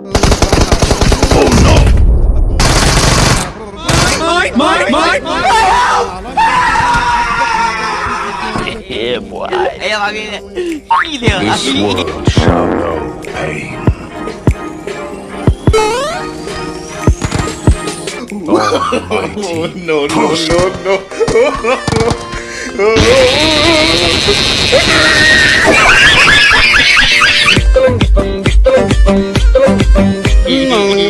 Yeah, boy. Ayo lagi nih. Ini dia. This world shall know pain. Almighty no, no, no, no. Ayo lagi nih. Ini dia. Yeah, boy. No,